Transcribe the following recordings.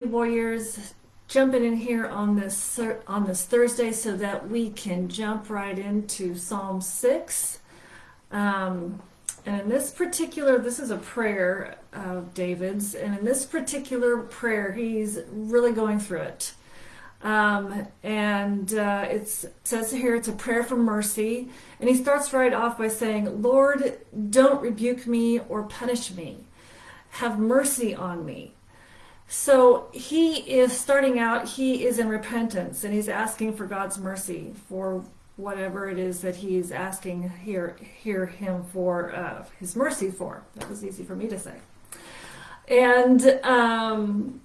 warriors jumping in here on this on this Thursday so that we can jump right into Psalm 6 um, and in this particular this is a prayer of David's and in this particular prayer he's really going through it. Um, and uh, it says here it's a prayer for mercy. And he starts right off by saying Lord don't rebuke me or punish me. Have mercy on me so he is starting out, he is in repentance and he's asking for God's mercy for whatever it is that he's asking here, hear him for uh, his mercy for. That was easy for me to say. And um,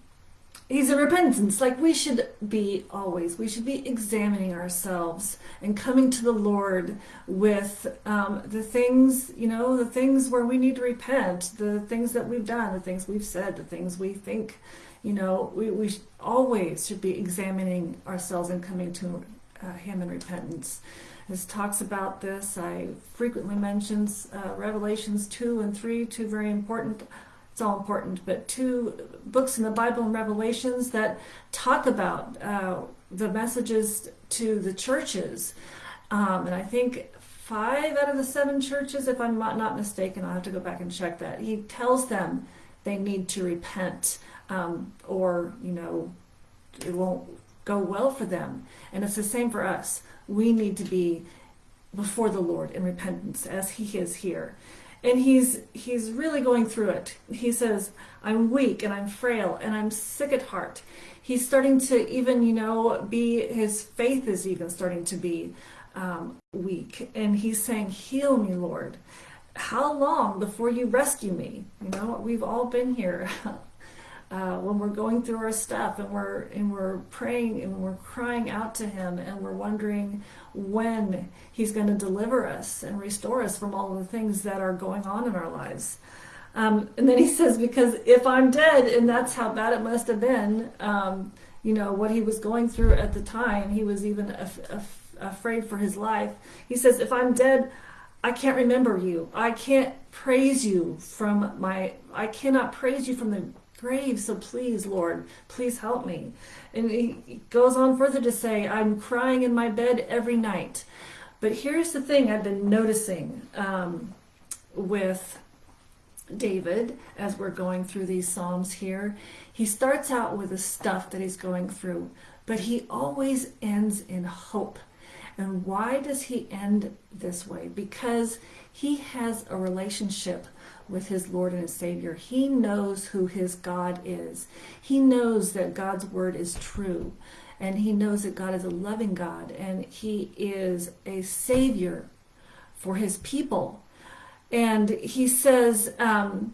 he's in repentance. Like we should be always we should be examining ourselves and coming to the lord with um, the things you know the things where we need to repent the things that we've done the things we've said the things we think you know we, we always should be examining ourselves and coming to uh, him in repentance. This talks about this. I frequently mentions uh, revelations 2 and 3 two very important it's all important, but two books in the Bible and Revelations that talk about uh, the messages to the churches. Um, and I think five out of the seven churches, if I'm not, mistaken, I'll have to go back and check that. He tells them they need to repent um, or, you know, it won't go well for them. And it's the same for us. We need to be before the Lord in repentance as he is here and he's he's really going through it. He says i'm weak and i'm frail and i'm sick at heart. He's starting to even you know be his faith is even starting to be um, weak. And he's saying heal me lord. How long before you rescue me? You know we've all been here uh, when we're going through our stuff and we're and we're praying and we're crying out to him and we're wondering when he's going to deliver us and restore us from all the things that are going on in our lives um, and then he says because if i'm dead and that's how bad it must have been um, you know what he was going through at the time he was even af af afraid for his life he says if i'm dead I can't remember you. I can't praise you from my, I cannot praise you from the grave, so please, Lord, please help me. And he goes on further to say, I'm crying in my bed every night. But here's the thing I've been noticing um, with David as we're going through these Psalms here. He starts out with the stuff that he's going through, but he always ends in hope. And why does he end this way? Because he has a relationship with his Lord and his Savior. He knows who his God is. He knows that God's word is true. And he knows that God is a loving God and he is a Savior for his people. And he says, um,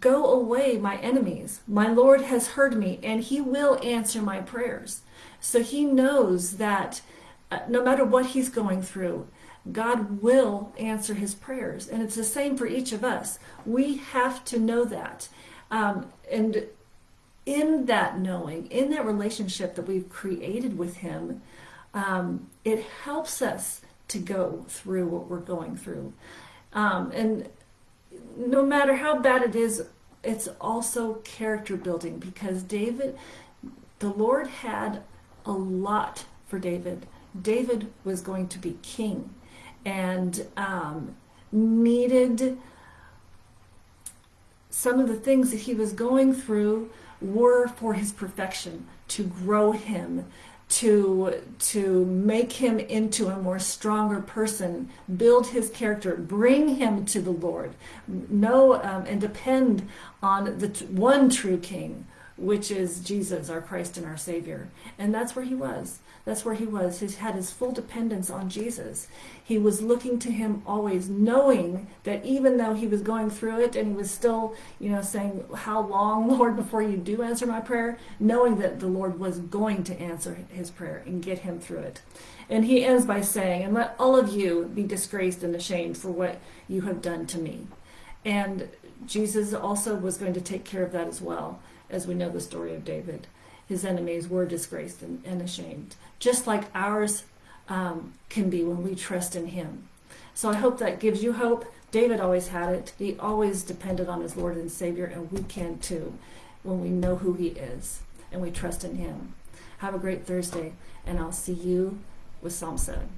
Go away, my enemies. My Lord has heard me, and he will answer my prayers. So he knows that no matter what he's going through, God will answer his prayers. And it's the same for each of us. We have to know that. Um, and in that knowing, in that relationship that we've created with him, um, it helps us to go through what we're going through. Um, and no matter how bad it is, it's also character building because David, the Lord had a lot for David. David was going to be king and um, needed some of the things that he was going through were for his perfection, to grow him, to to make him into a more stronger person, build his character, bring him to the Lord, know um, and depend on the one true King, which is Jesus, our Christ and our Savior. And that's where he was. That's where he was. He had his full dependence on Jesus. He was looking to him always, knowing that even though he was going through it and he was still, you know, saying, how long, Lord, before you do answer my prayer, knowing that the Lord was going to answer his prayer and get him through it. And he ends by saying, and let all of you be disgraced and ashamed for what you have done to me. And Jesus also was going to take care of that as well, as we know the story of David his enemies were disgraced and, and ashamed, just like ours um, can be when we trust in him. So I hope that gives you hope. David always had it. He always depended on his Lord and Savior, and we can too. when we know who He is and we trust in Him. Have a great Thursday, and I'll see you with Psalm 7.